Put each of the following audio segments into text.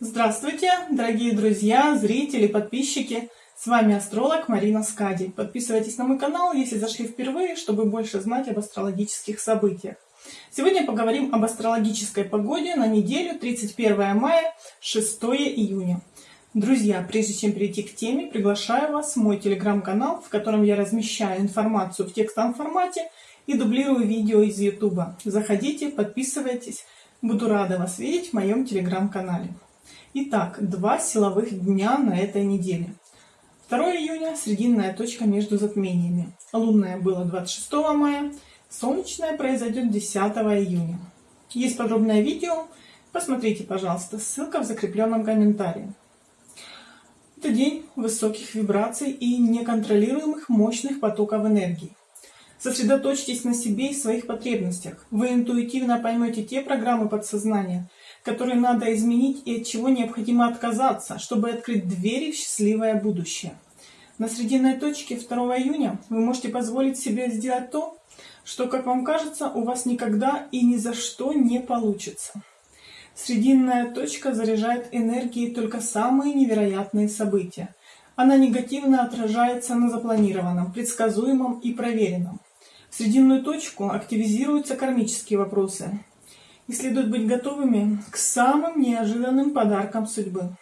Здравствуйте, дорогие друзья, зрители, подписчики! С вами астролог Марина Скади. Подписывайтесь на мой канал, если зашли впервые, чтобы больше знать об астрологических событиях. Сегодня поговорим об астрологической погоде на неделю 31 мая 6 июня. Друзья, прежде чем перейти к теме, приглашаю вас в мой телеграм-канал, в котором я размещаю информацию в текстовом формате и дублирую видео из YouTube. Заходите, подписывайтесь. Буду рада вас видеть в моем телеграм-канале. Итак, два силовых дня на этой неделе. 2 июня – срединная точка между затмениями. Лунная было 26 мая, солнечная произойдет 10 июня. Есть подробное видео, посмотрите, пожалуйста, ссылка в закрепленном комментарии. Это день высоких вибраций и неконтролируемых мощных потоков энергии. Сосредоточьтесь на себе и своих потребностях. Вы интуитивно поймете те программы подсознания, которые надо изменить и от чего необходимо отказаться, чтобы открыть двери в счастливое будущее. На срединной точке 2 июня вы можете позволить себе сделать то, что, как вам кажется, у вас никогда и ни за что не получится. Срединная точка заряжает энергией только самые невероятные события. Она негативно отражается на запланированном, предсказуемом и проверенном. В срединную точку активизируются кармические вопросы. И следует быть готовыми к самым неожиданным подаркам судьбы.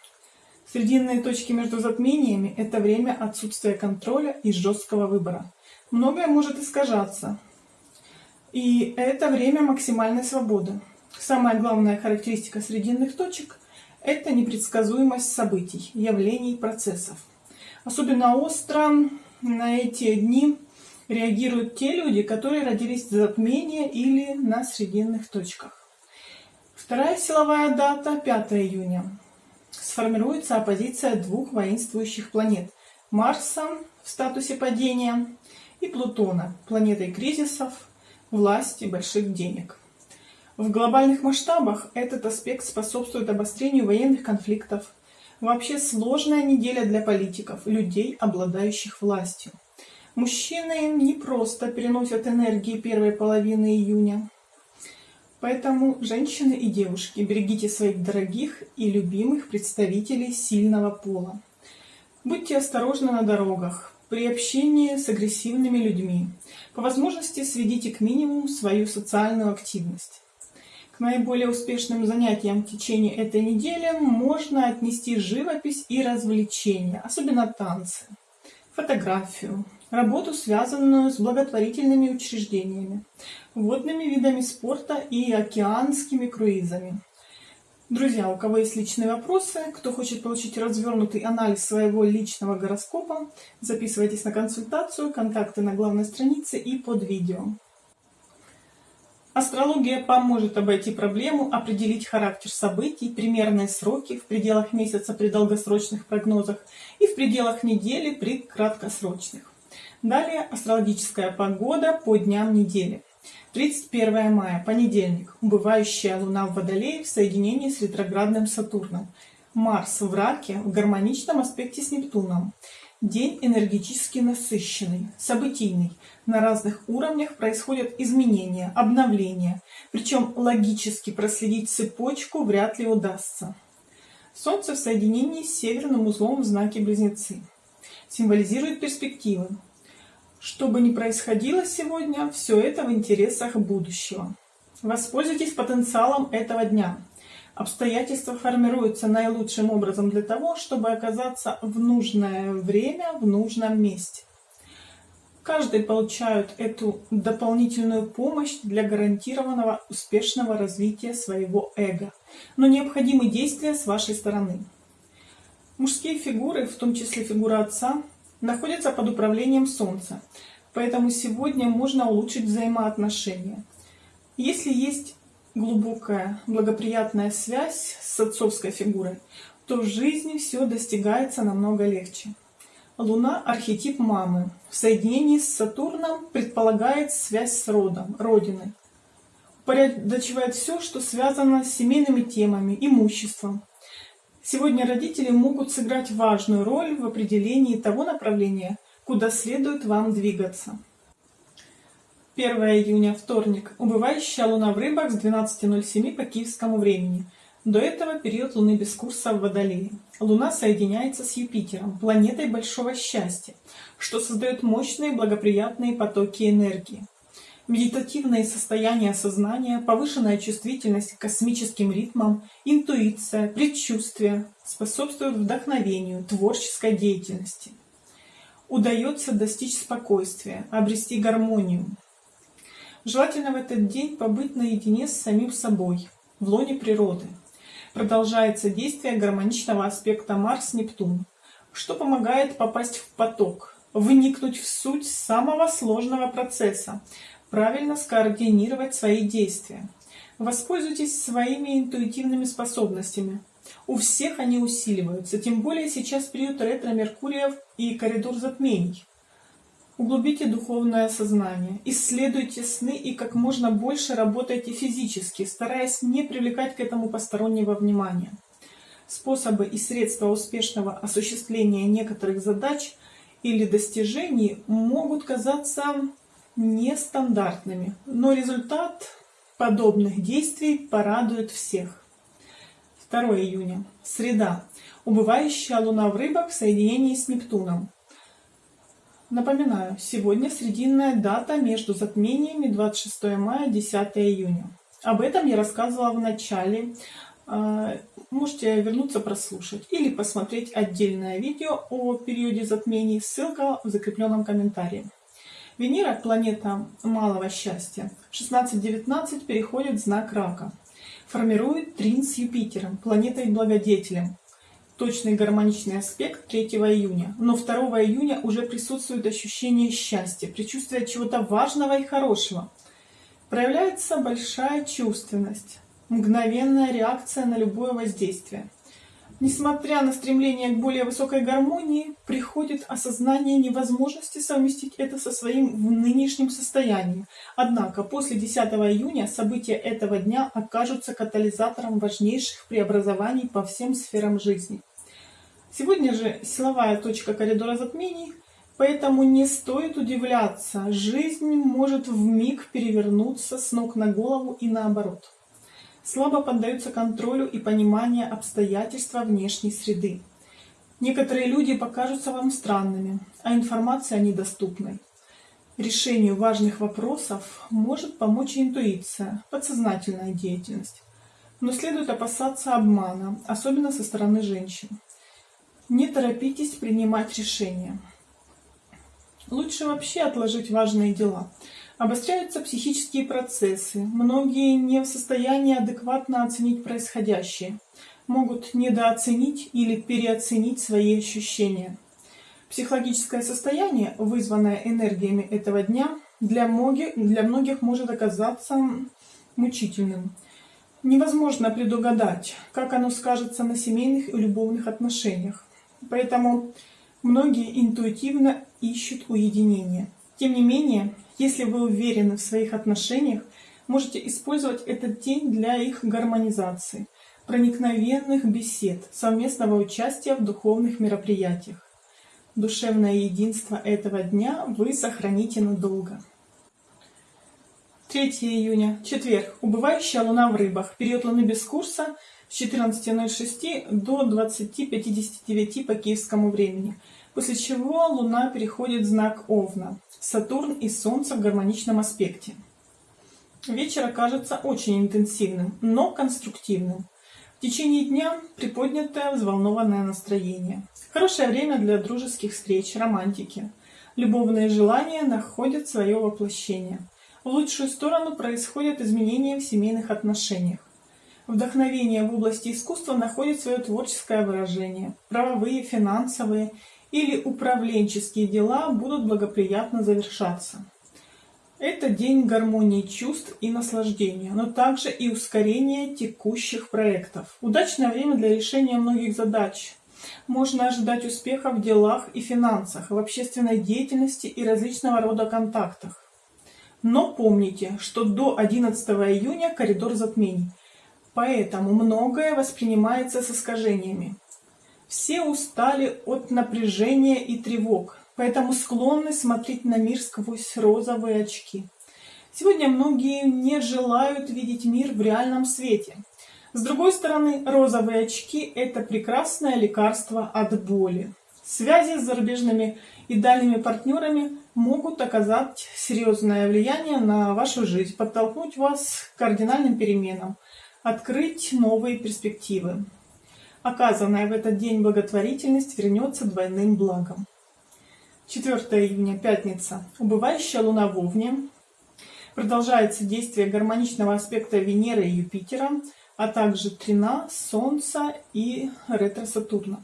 Срединные точки между затмениями – это время отсутствия контроля и жесткого выбора. Многое может искажаться. И это время максимальной свободы. Самая главная характеристика срединных точек – это непредсказуемость событий, явлений, процессов. Особенно остро на эти дни реагируют те люди, которые родились в затмении или на срединных точках. Вторая силовая дата – 5 июня. Сформируется оппозиция двух воинствующих планет – Марса в статусе падения и Плутона, планетой кризисов, власти, больших денег. В глобальных масштабах этот аспект способствует обострению военных конфликтов. Вообще сложная неделя для политиков, людей, обладающих властью. Мужчины не просто переносят энергии первой половины июня. Поэтому, женщины и девушки, берегите своих дорогих и любимых представителей сильного пола. Будьте осторожны на дорогах, при общении с агрессивными людьми. По возможности сведите к минимуму свою социальную активность. К наиболее успешным занятиям в течение этой недели можно отнести живопись и развлечения, особенно танцы, фотографию, работу, связанную с благотворительными учреждениями, водными видами спорта и океанскими круизами. Друзья, у кого есть личные вопросы, кто хочет получить развернутый анализ своего личного гороскопа, записывайтесь на консультацию, контакты на главной странице и под видео. Астрология поможет обойти проблему, определить характер событий, примерные сроки в пределах месяца при долгосрочных прогнозах и в пределах недели при краткосрочных. Далее астрологическая погода по дням недели. 31 мая, понедельник. Убывающая Луна в Водолее в соединении с ретроградным Сатурном. Марс в Раке в гармоничном аспекте с Нептуном. День энергетически насыщенный, событийный. На разных уровнях происходят изменения, обновления. Причем логически проследить цепочку вряд ли удастся. Солнце в соединении с северным узлом в знаке Близнецы. Символизирует перспективы, что бы ни происходило сегодня, все это в интересах будущего. Воспользуйтесь потенциалом этого дня. Обстоятельства формируются наилучшим образом для того, чтобы оказаться в нужное время в нужном месте. Каждый получает эту дополнительную помощь для гарантированного успешного развития своего эго. Но необходимы действия с вашей стороны. Мужские фигуры, в том числе фигура отца, находится под управлением Солнца, поэтому сегодня можно улучшить взаимоотношения. Если есть глубокая благоприятная связь с отцовской фигурой, то в жизни все достигается намного легче. Луна – архетип мамы. В соединении с Сатурном предполагает связь с родом, родиной. Упорядочивает все, что связано с семейными темами, имуществом, Сегодня родители могут сыграть важную роль в определении того направления, куда следует вам двигаться. 1 июня, вторник. Убывающая луна в рыбах с 12.07 по киевскому времени. До этого период Луны без курса в Водолее. Луна соединяется с Юпитером, планетой большого счастья, что создает мощные благоприятные потоки энергии. Медитативные состояния сознания, повышенная чувствительность к космическим ритмам, интуиция, предчувствие способствуют вдохновению, творческой деятельности. Удается достичь спокойствия, обрести гармонию. Желательно в этот день побыть наедине с самим собой, в лоне природы. Продолжается действие гармоничного аспекта Марс-Нептун, что помогает попасть в поток, вникнуть в суть самого сложного процесса, правильно скоординировать свои действия. Воспользуйтесь своими интуитивными способностями. У всех они усиливаются, тем более сейчас период ретро-меркуриев и коридор затмений. Углубите духовное сознание, исследуйте сны и как можно больше работайте физически, стараясь не привлекать к этому постороннего внимания. Способы и средства успешного осуществления некоторых задач или достижений могут казаться нестандартными, но результат подобных действий порадует всех. 2 июня. Среда. Убывающая луна в рыбах в соединении с Нептуном. Напоминаю, сегодня срединная дата между затмениями 26 мая 10 июня. Об этом я рассказывала в начале. А, можете вернуться прослушать или посмотреть отдельное видео о периоде затмений. Ссылка в закрепленном комментарии. Венера, планета малого счастья, 16-19 переходит в знак Рака. Формирует трин с Юпитером, планетой-благодетелем. Точный гармоничный аспект 3 июня. Но 2 июня уже присутствует ощущение счастья, предчувствие чего-то важного и хорошего. Проявляется большая чувственность, мгновенная реакция на любое воздействие – Несмотря на стремление к более высокой гармонии, приходит осознание невозможности совместить это со своим нынешним состоянием. Однако после 10 июня события этого дня окажутся катализатором важнейших преобразований по всем сферам жизни. Сегодня же силовая точка коридора затмений, поэтому не стоит удивляться, жизнь может в миг перевернуться с ног на голову и наоборот слабо поддаются контролю и пониманию обстоятельства внешней среды. Некоторые люди покажутся вам странными, а информация недоступной. Решению важных вопросов может помочь интуиция, подсознательная деятельность. Но следует опасаться обмана, особенно со стороны женщин. Не торопитесь принимать решения. Лучше вообще отложить важные дела – Обостряются психические процессы. Многие не в состоянии адекватно оценить происходящее. Могут недооценить или переоценить свои ощущения. Психологическое состояние, вызванное энергиями этого дня, для многих, для многих может оказаться мучительным. Невозможно предугадать, как оно скажется на семейных и любовных отношениях. Поэтому многие интуитивно ищут уединение. Тем не менее, если вы уверены в своих отношениях, можете использовать этот день для их гармонизации, проникновенных бесед, совместного участия в духовных мероприятиях. Душевное единство этого дня вы сохраните надолго. 3 июня, четверг. Убывающая луна в рыбах. Период луны без курса с 14.06 до 20.59 по киевскому времени. После чего луна переходит в знак Овна. Сатурн и Солнце в гармоничном аспекте. Вечер окажется очень интенсивным, но конструктивным. В течение дня приподнятое взволнованное настроение. Хорошее время для дружеских встреч, романтики. Любовные желания находят свое воплощение. В лучшую сторону происходят изменения в семейных отношениях. Вдохновение в области искусства находит свое творческое выражение. Правовые, финансовые или управленческие дела будут благоприятно завершаться. Это день гармонии чувств и наслаждения, но также и ускорения текущих проектов. Удачное время для решения многих задач. Можно ожидать успеха в делах и финансах, в общественной деятельности и различного рода контактах. Но помните, что до 11 июня коридор затмений, поэтому многое воспринимается с искажениями. Все устали от напряжения и тревог, поэтому склонны смотреть на мир сквозь розовые очки. Сегодня многие не желают видеть мир в реальном свете. С другой стороны, розовые очки – это прекрасное лекарство от боли. Связи с зарубежными и дальними партнерами могут оказать серьезное влияние на вашу жизнь, подтолкнуть вас к кардинальным переменам, открыть новые перспективы. Оказанная в этот день благотворительность вернется двойным благом. 4 июня, пятница. Убывающая луна в Овне. Продолжается действие гармоничного аспекта Венеры и Юпитера, а также Трина, Солнца и ретро-Сатурна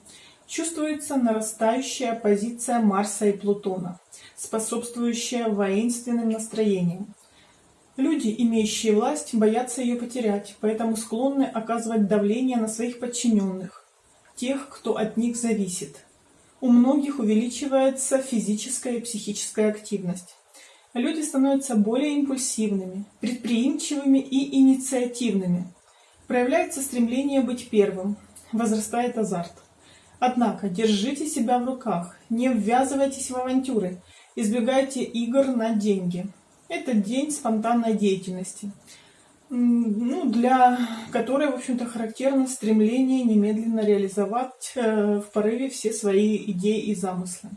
чувствуется нарастающая позиция Марса и Плутона, способствующая воинственным настроениям. Люди, имеющие власть, боятся ее потерять, поэтому склонны оказывать давление на своих подчиненных, тех, кто от них зависит. У многих увеличивается физическая и психическая активность. Люди становятся более импульсивными, предприимчивыми и инициативными. Проявляется стремление быть первым, возрастает азарт. Однако держите себя в руках, не ввязывайтесь в авантюры, избегайте игр на деньги. Это день спонтанной деятельности, ну, для которой, в общем-то, характерно стремление немедленно реализовать э, в порыве все свои идеи и замыслы.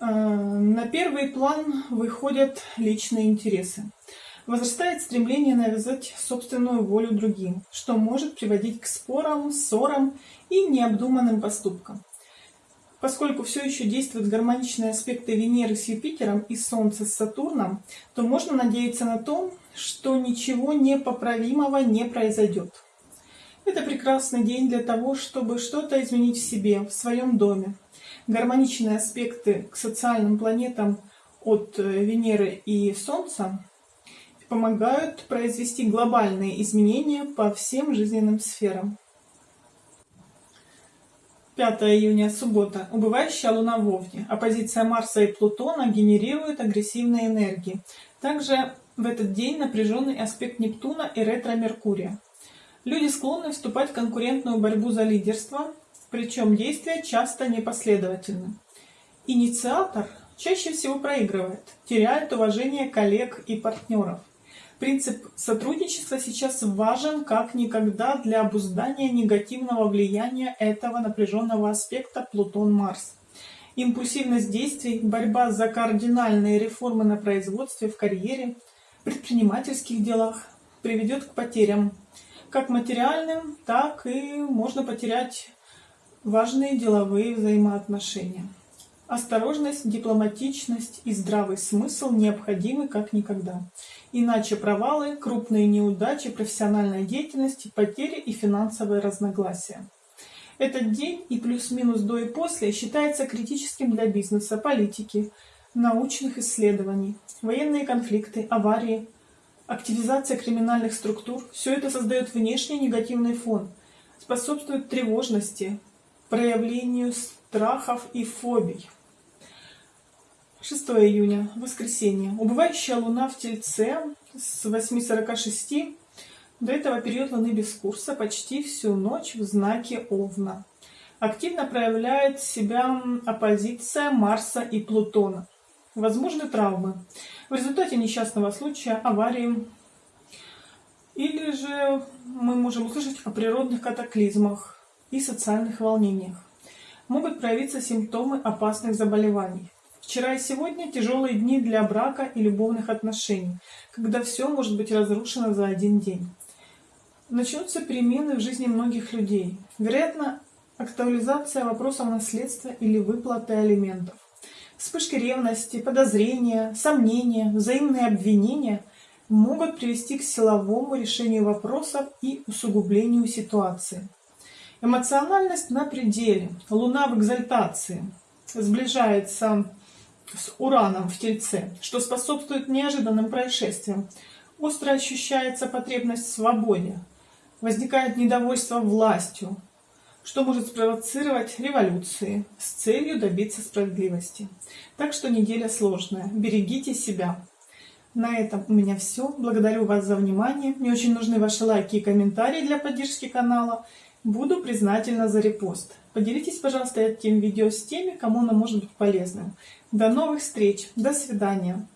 Э, на первый план выходят личные интересы. Возрастает стремление навязать собственную волю другим, что может приводить к спорам, ссорам и необдуманным поступкам. Поскольку все еще действуют гармоничные аспекты Венеры с Юпитером и Солнца с Сатурном, то можно надеяться на то, что ничего непоправимого не произойдет. Это прекрасный день для того, чтобы что-то изменить в себе, в своем доме. Гармоничные аспекты к социальным планетам от э, Венеры и Солнца помогают произвести глобальные изменения по всем жизненным сферам. 5 июня, суббота. Убывающая Луна в Овне. Оппозиция Марса и Плутона генерирует агрессивные энергии. Также в этот день напряженный аспект Нептуна и ретро-Меркурия. Люди склонны вступать в конкурентную борьбу за лидерство, причем действия часто непоследовательны. Инициатор чаще всего проигрывает, теряет уважение коллег и партнеров. Принцип сотрудничества сейчас важен как никогда для обуздания негативного влияния этого напряженного аспекта Плутон-Марс. Импульсивность действий, борьба за кардинальные реформы на производстве, в карьере, предпринимательских делах приведет к потерям, как материальным, так и можно потерять важные деловые взаимоотношения. Осторожность, дипломатичность и здравый смысл необходимы как никогда. Иначе провалы, крупные неудачи профессиональной деятельности, потери и финансовые разногласия. Этот день и плюс-минус до и после считается критическим для бизнеса, политики, научных исследований, военные конфликты, аварии, активизация криминальных структур. Все это создает внешний негативный фон, способствует тревожности, проявлению страхов и фобий. 6 июня, воскресенье. Убывающая луна в Тельце с 8.46 до этого период луны без курса почти всю ночь в знаке Овна. Активно проявляет себя оппозиция Марса и Плутона. Возможны травмы. В результате несчастного случая, аварии. Или же мы можем услышать о природных катаклизмах и социальных волнениях. Могут проявиться симптомы опасных заболеваний. Вчера и сегодня тяжелые дни для брака и любовных отношений, когда все может быть разрушено за один день. Начнутся перемены в жизни многих людей. Вероятно, актуализация вопросов наследства или выплаты алиментов. Вспышки ревности, подозрения, сомнения, взаимные обвинения могут привести к силовому решению вопросов и усугублению ситуации. Эмоциональность на пределе, луна в экзальтации, сближается с Ураном в Тельце, что способствует неожиданным происшествиям. Остро ощущается потребность в свободе. Возникает недовольство властью, что может спровоцировать революции с целью добиться справедливости. Так что неделя сложная. Берегите себя. На этом у меня все. Благодарю вас за внимание. Мне очень нужны ваши лайки и комментарии для поддержки канала. Буду признательна за репост. Поделитесь, пожалуйста, этим видео с теми, кому оно может быть полезным. До новых встреч. До свидания.